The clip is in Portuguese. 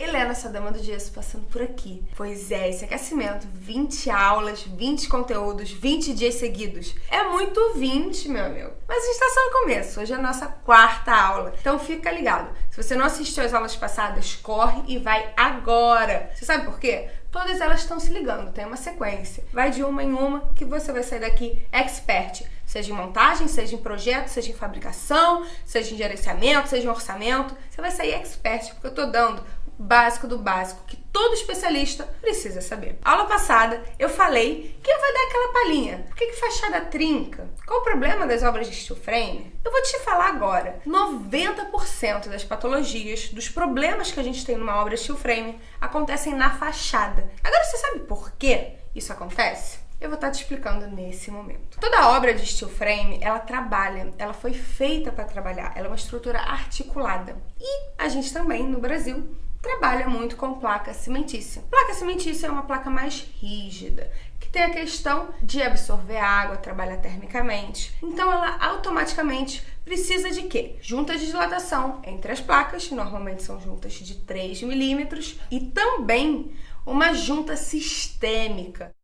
Helena, essa dama do gesso, passando por aqui. Pois é, esse aquecimento, 20 aulas, 20 conteúdos, 20 dias seguidos. É muito 20, meu amigo. Mas a gente tá só no começo, hoje é a nossa quarta aula. Então fica ligado. Se você não assistiu as aulas passadas, corre e vai agora. Você sabe por quê? Todas elas estão se ligando, tem uma sequência. Vai de uma em uma que você vai sair daqui expert. Seja em montagem, seja em projeto, seja em fabricação, seja em gerenciamento, seja em orçamento. Você vai sair expert, porque eu tô dando básico do básico que todo especialista precisa saber. Aula passada eu falei que eu vou dar aquela palhinha. Por que, que fachada trinca? Qual o problema das obras de steel frame? Eu vou te falar agora. 90% das patologias, dos problemas que a gente tem numa obra steel frame acontecem na fachada. Agora você sabe por que isso acontece? Eu vou estar te explicando nesse momento. Toda obra de steel frame, ela trabalha, ela foi feita para trabalhar, ela é uma estrutura articulada. E a gente também, no Brasil, trabalha muito com placa cimentícia. Placa cimentícia é uma placa mais rígida, que tem a questão de absorver água, trabalhar termicamente. Então ela automaticamente precisa de quê? Juntas de dilatação entre as placas, normalmente são juntas de 3 milímetros, e também uma junta sistêmica.